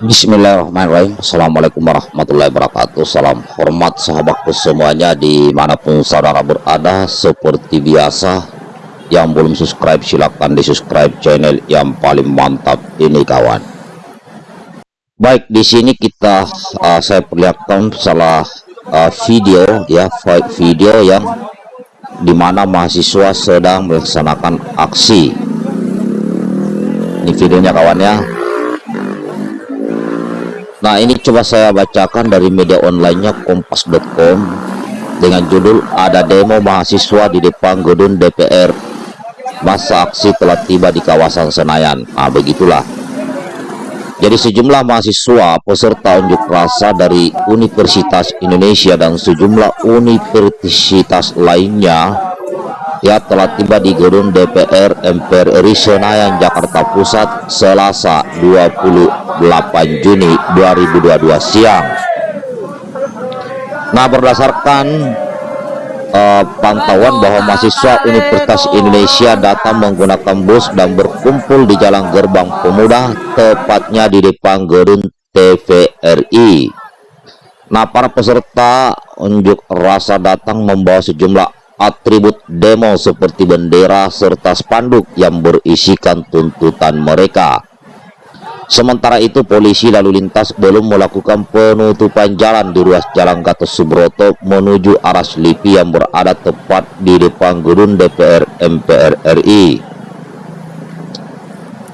Bismillahirrahmanirrahim. Assalamualaikum warahmatullahi wabarakatuh. Salam hormat sahabatku semuanya Di mana pun saudara berada. Seperti biasa Yang belum subscribe silahkan di subscribe channel Yang paling mantap ini kawan. Baik di sini kita uh, Saya perlihatkan salah uh, video ya Video yang Di mana mahasiswa sedang melaksanakan aksi. Ini videonya kawan ya Nah ini coba saya bacakan dari media onlinenya kompas.com dengan judul ada demo mahasiswa di depan gedung DPR masa aksi telah tiba di kawasan Senayan. Nah begitulah. Jadi sejumlah mahasiswa peserta unjuk rasa dari Universitas Indonesia dan sejumlah universitas lainnya ya telah tiba di gedung DPR MPR Senayan Jakarta Pusat Selasa 28 Juni 2022 siang. Nah berdasarkan uh, pantauan bahwa mahasiswa Universitas Indonesia datang menggunakan bus dan berkumpul di Jalan Gerbang Pemuda tepatnya di depan gedung TVRI Nah para peserta unjuk rasa datang membawa sejumlah atribut demo seperti bendera serta spanduk yang berisikan tuntutan mereka. Sementara itu polisi lalu lintas belum melakukan penutupan jalan di ruas jalan Gatot Subroto menuju arah Selipi yang berada tepat di depan gedung DPR MPR RI.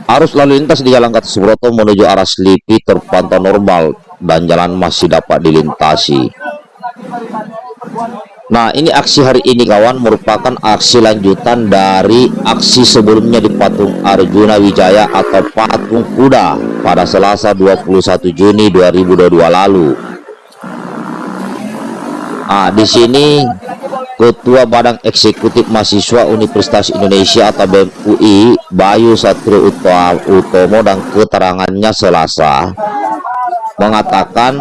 Arus lalu lintas di jalan Gatot Subroto menuju arah Selipi terpantau normal dan jalan masih dapat dilintasi. Nah ini aksi hari ini kawan merupakan aksi lanjutan dari aksi sebelumnya di Patung Arjuna Wijaya atau Patung Kuda pada Selasa 21 Juni 2022 lalu. Nah di sini Ketua Badan Eksekutif Mahasiswa Universitas Indonesia atau BMUI Bayu Satrio Utomo dan keterangannya Selasa mengatakan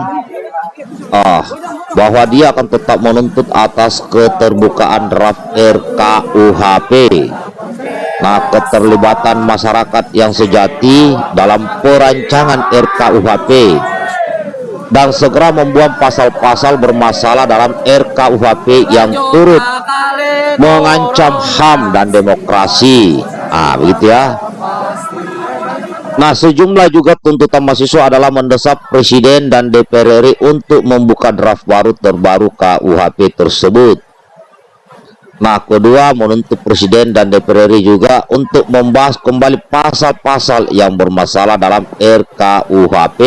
oh bahwa dia akan tetap menuntut atas keterbukaan draft RKUHP nah keterlibatan masyarakat yang sejati dalam perancangan RKUHP dan segera membuang pasal-pasal bermasalah dalam RKUHP yang turut mengancam HAM dan demokrasi. Ah begitu ya Nah, sejumlah juga tuntutan mahasiswa adalah mendesak Presiden dan DPR RI untuk membuka draft baru terbaru KUHP tersebut. Nah, kedua menuntut Presiden dan DPR RI juga untuk membahas kembali pasal-pasal yang bermasalah dalam RKUHP.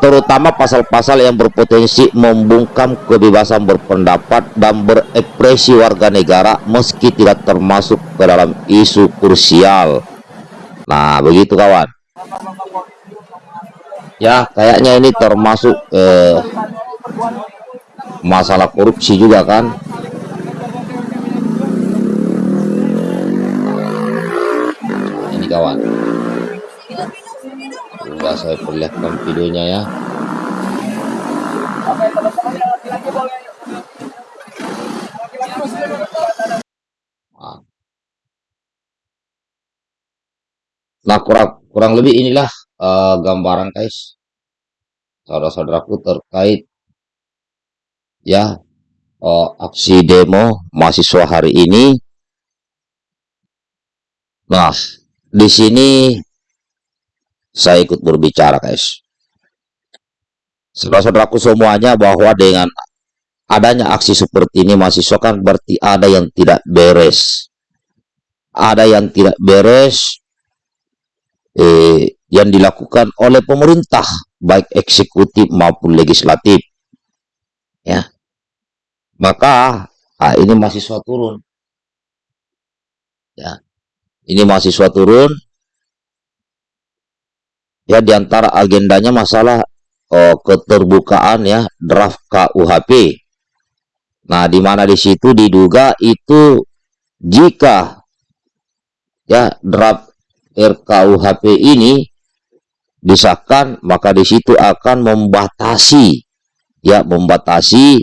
Terutama pasal-pasal yang berpotensi membungkam kebebasan berpendapat dan berekspresi warga negara meski tidak termasuk ke dalam isu krusial Nah, begitu kawan. Ya, kayaknya ini termasuk eh, masalah korupsi juga kan. Ini kawan. Sudah saya perlihatkan videonya ya. Nah, kurang kurang lebih inilah uh, gambaran guys. Saudara-saudaraku terkait ya uh, aksi demo mahasiswa hari ini. Nah, di sini saya ikut berbicara guys. Saudara-saudaraku semuanya bahwa dengan adanya aksi seperti ini mahasiswa kan berarti ada yang tidak beres. Ada yang tidak beres eh, yang dilakukan oleh pemerintah baik eksekutif maupun legislatif. Ya. Maka ah, ini mahasiswa turun. Ya. Ini mahasiswa turun. Ya di antara agendanya masalah oh, keterbukaan ya draft KUHP nah di mana di situ diduga itu jika ya draft RKUHP ini disahkan maka di situ akan membatasi ya membatasi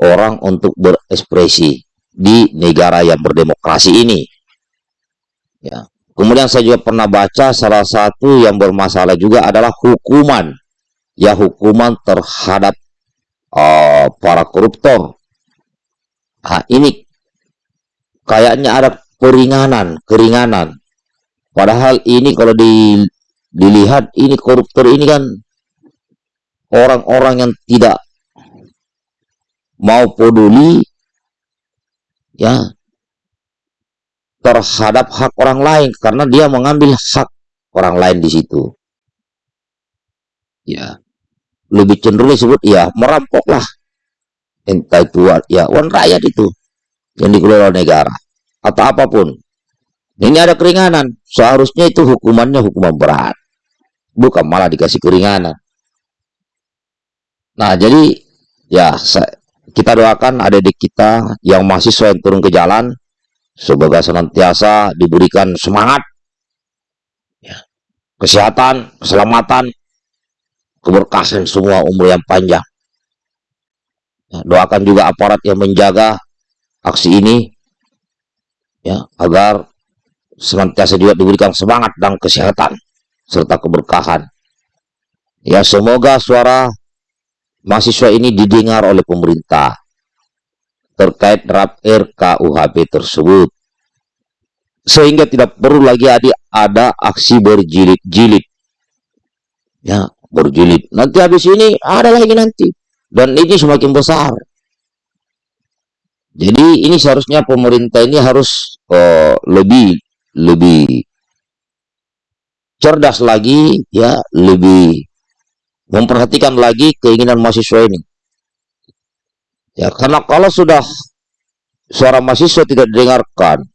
orang untuk berekspresi di negara yang berdemokrasi ini. Ya. Kemudian saya juga pernah baca salah satu yang bermasalah juga adalah hukuman. Ya hukuman terhadap uh, para koruptor. Nah ini kayaknya ada peringanan keringanan padahal ini kalau di, dilihat ini koruptor ini kan orang-orang yang tidak mau peduli ya terhadap hak orang lain karena dia mengambil hak orang lain di situ. Ya, lebih cenderung disebut ya merampok lah. Entah itu ya uang rakyat itu yang dikelola negara atau apa pun. Ini ada keringanan. Seharusnya itu hukumannya hukuman berat. Bukan malah dikasih keringanan. Nah, jadi ya kita doakan adik-adik kita yang mahasiswa yang turun ke jalan semoga senantiasa diberikan semangat, ya, kesehatan, keselamatan, keberkahan semua umur yang panjang. Ya, doakan juga aparat yang menjaga aksi ini, ya, agar senantiasa juga diberikan semangat dan kesehatan serta keberkahan. Ya, semoga suara mahasiswa ini didengar oleh pemerintah terkait draft RKUHP tersebut. Sehingga tidak perlu lagi ada, ada aksi berjilid-jilid. Ya, berjilid. Nanti habis ini ada lagi nanti. Dan ini semakin besar. Jadi ini seharusnya pemerintah ini harus uh, lebih lebih cerdas lagi ya, lebih memperhatikan lagi keinginan mahasiswa ini. Ya, karena kalau sudah suara mahasiswa tidak didengarkan,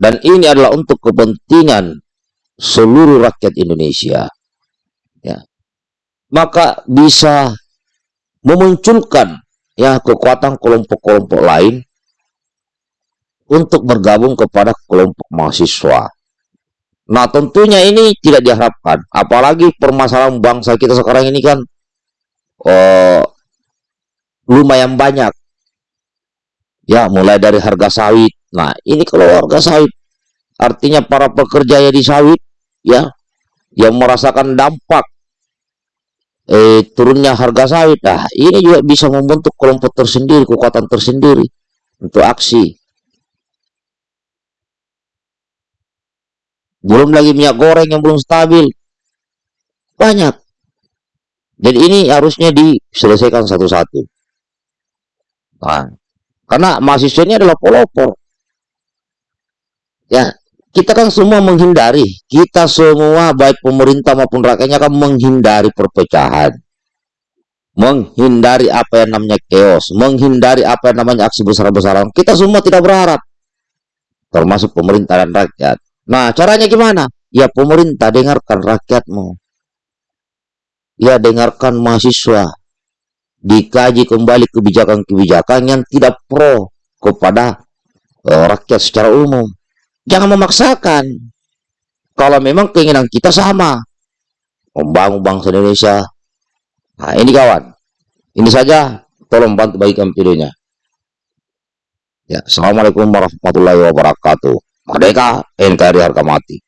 dan ini adalah untuk kepentingan seluruh rakyat Indonesia, ya, maka bisa memunculkan ya kekuatan kelompok-kelompok lain untuk bergabung kepada kelompok mahasiswa. Nah tentunya ini tidak diharapkan, apalagi permasalahan bangsa kita sekarang ini kan oh, lumayan banyak. Ya, mulai dari harga sawit. Nah, ini kalau harga sawit, artinya para pekerja yang di sawit, ya, yang merasakan dampak eh, turunnya harga sawit. Nah, ini juga bisa membentuk kelompok tersendiri, kekuatan tersendiri untuk aksi. Belum lagi minyak goreng yang belum stabil. Banyak. Jadi ini harusnya diselesaikan satu-satu. Nah, karena mahasiswa ini adalah pelopor. Ya, kita kan semua menghindari, kita semua baik pemerintah maupun rakyatnya kan menghindari perpecahan. Menghindari apa yang namanya chaos, menghindari apa yang namanya aksi besar-besaran. Kita semua tidak berharap. Termasuk pemerintah dan rakyat. Nah, caranya gimana? Ya pemerintah dengarkan rakyatmu. Ya dengarkan mahasiswa dikaji kembali kebijakan-kebijakan yang tidak pro kepada uh, rakyat secara umum. Jangan memaksakan. Kalau memang keinginan kita sama, membangun bangsa Indonesia. Nah, ini kawan. Ini saja, tolong bantu bagikan videonya. Ya, Assalamualaikum warahmatullahi wabarakatuh. Merdeka, NKRI harga mati.